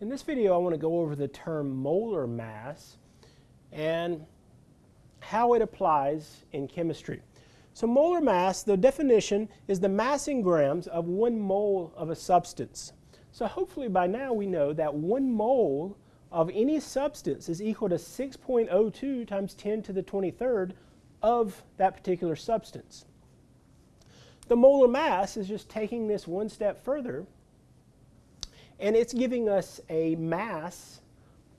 In this video I want to go over the term molar mass and how it applies in chemistry. So molar mass, the definition is the mass in grams of one mole of a substance. So hopefully by now we know that one mole of any substance is equal to 6.02 times 10 to the 23rd of that particular substance. The molar mass is just taking this one step further and it's giving us a mass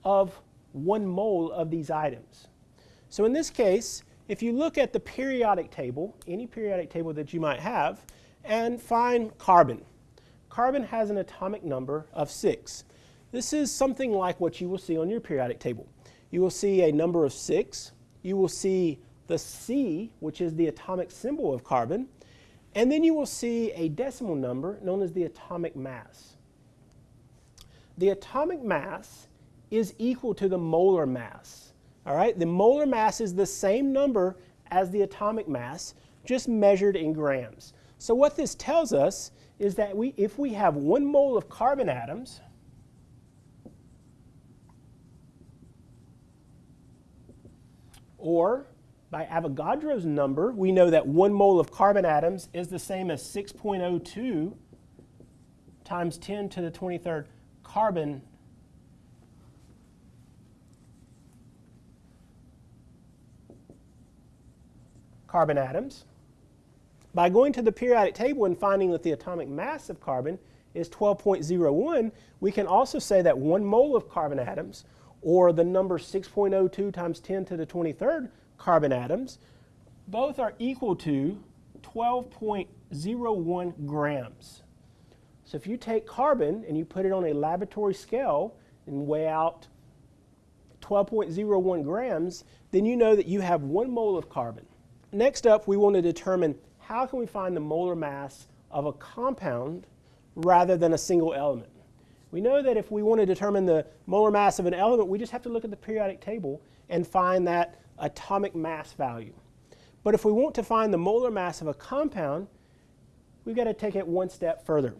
of one mole of these items. So in this case, if you look at the periodic table, any periodic table that you might have, and find carbon. Carbon has an atomic number of 6. This is something like what you will see on your periodic table. You will see a number of 6. You will see the C, which is the atomic symbol of carbon. And then you will see a decimal number known as the atomic mass the atomic mass is equal to the molar mass. All right, the molar mass is the same number as the atomic mass, just measured in grams. So what this tells us is that we, if we have one mole of carbon atoms, or by Avogadro's number, we know that one mole of carbon atoms is the same as 6.02 times 10 to the 23rd carbon carbon atoms. By going to the periodic table and finding that the atomic mass of carbon is 12.01, we can also say that one mole of carbon atoms, or the number 6.02 times 10 to the 23rd carbon atoms, both are equal to 12.01 grams. So if you take carbon and you put it on a laboratory scale and weigh out 12.01 grams, then you know that you have one mole of carbon. Next up, we want to determine how can we find the molar mass of a compound rather than a single element. We know that if we want to determine the molar mass of an element, we just have to look at the periodic table and find that atomic mass value. But if we want to find the molar mass of a compound, we've got to take it one step further.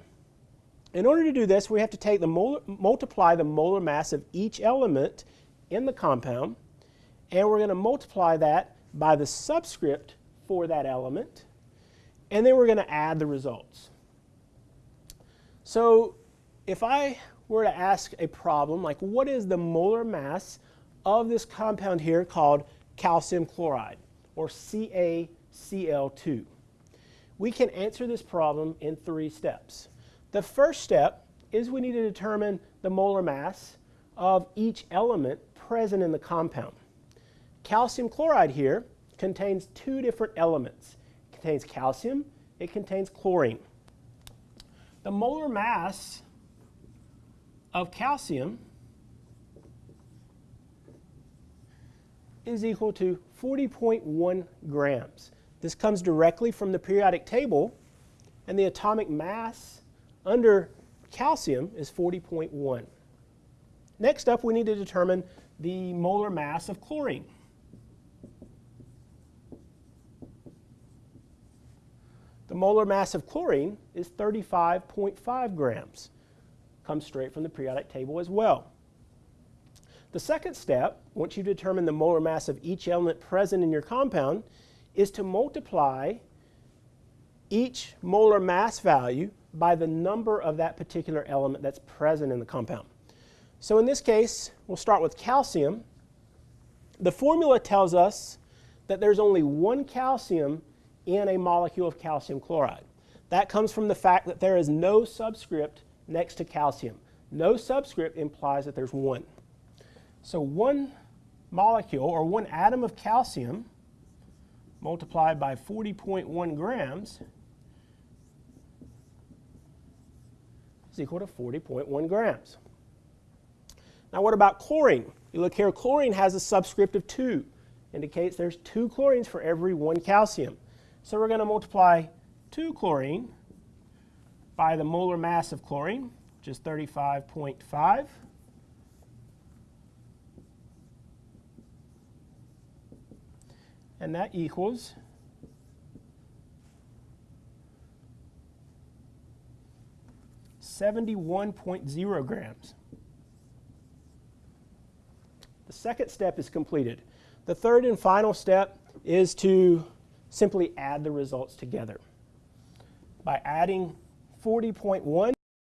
In order to do this, we have to take the molar, multiply the molar mass of each element in the compound, and we're going to multiply that by the subscript for that element, and then we're going to add the results. So if I were to ask a problem like what is the molar mass of this compound here called calcium chloride, or CaCl2, we can answer this problem in three steps. The first step is we need to determine the molar mass of each element present in the compound. Calcium chloride here contains two different elements. It contains calcium, it contains chlorine. The molar mass of calcium is equal to 40.1 grams. This comes directly from the periodic table, and the atomic mass under calcium is 40.1. Next up, we need to determine the molar mass of chlorine. The molar mass of chlorine is 35.5 grams. Comes straight from the periodic table as well. The second step, once you determine the molar mass of each element present in your compound, is to multiply each molar mass value by the number of that particular element that's present in the compound. So in this case, we'll start with calcium. The formula tells us that there's only one calcium in a molecule of calcium chloride. That comes from the fact that there is no subscript next to calcium. No subscript implies that there's one. So one molecule or one atom of calcium multiplied by 40.1 grams is equal to 40.1 grams. Now what about chlorine? You look here, chlorine has a subscript of 2. Indicates there's 2 chlorines for every 1 calcium. So we're going to multiply 2 chlorine by the molar mass of chlorine, which is 35.5. And that equals 71.0 grams. The second step is completed. The third and final step is to simply add the results together. By adding 40.1